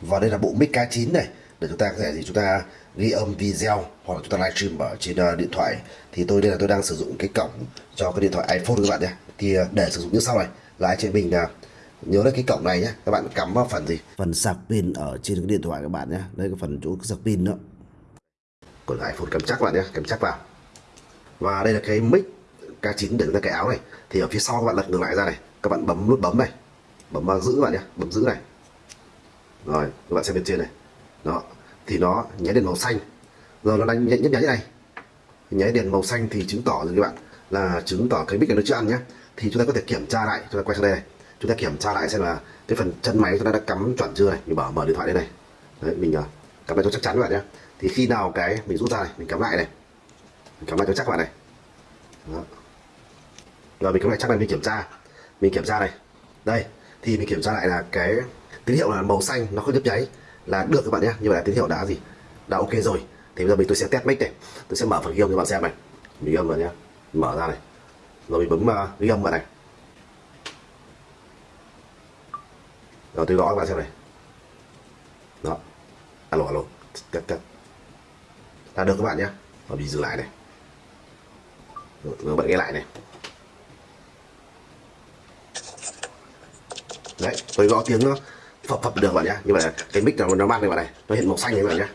và đây là bộ mic K9 này. Để chúng ta có thể gì? Chúng ta ghi âm video hoặc là chúng ta livestream ở trên uh, điện thoại. Thì tôi đây là tôi đang sử dụng cái cổng cho cái điện thoại iPhone các bạn nhé. Thì uh, để sử dụng như sau này. Là anh chị mình uh, nhớ lấy cái cổng này nhé. Các bạn cắm vào phần gì? Phần sạc pin ở trên cái điện thoại các bạn nhé. Đây cái phần chỗ sạc pin nữa. Của iPhone cắm chắc các bạn nhé. Cắm chắc vào. Và đây là cái mic K9 để chúng ta cái áo này. Thì ở phía sau các bạn lật ngược lại ra này. Các bạn bấm nút bấm này. Bấm vào giữ các bạn nhé. Bấm giữ này rồi các bạn xem bên trên này. Đó thì nó nháy đèn màu xanh. Rồi nó đánh nhấp nháy này. Nháy đèn màu xanh thì chứng tỏ rồi các bạn là chứng tỏ cái mic này nó chưa ăn nhé thì chúng ta có thể kiểm tra lại chúng ta quay sang đây này. Chúng ta kiểm tra lại xem là cái phần chân máy chúng ta đã cắm chuẩn chưa này. Mình bảo mở điện thoại đây này. Đấy mình uh, cắm lại cho chắc chắn các bạn nhé thì khi nào cái mình rút ra này mình cắm lại này. Mình cắm lại cho chắc các bạn này. Đó. rồi mình cắm lại chắc này mình kiểm tra. Mình kiểm tra này. Đây thì mình kiểm tra lại là cái tín hiệu là màu xanh nó không nhấp nháy. Là được các bạn nhé như vậy là tín hiệu đã gì? Đã ok rồi. Thì bây giờ mình tôi sẽ test mic này. Tôi sẽ mở phần ghi âm cho bạn xem này. Mình ghi âm vào nhé. Mở ra này. Rồi mình bấm uh, ghi âm vào này. Rồi tôi gõ các bạn xem này. Đó. Alo alo. Cắt cắt là được các bạn nhé. Và mình dừng lại này. Rồi, rồi bạn nghe lại này. Đấy tôi gõ tiếng nó phập phập được bạn nhé như vậy cái mic nó nó mát này bạn này. Nó hiện màu xanh này bạn nhé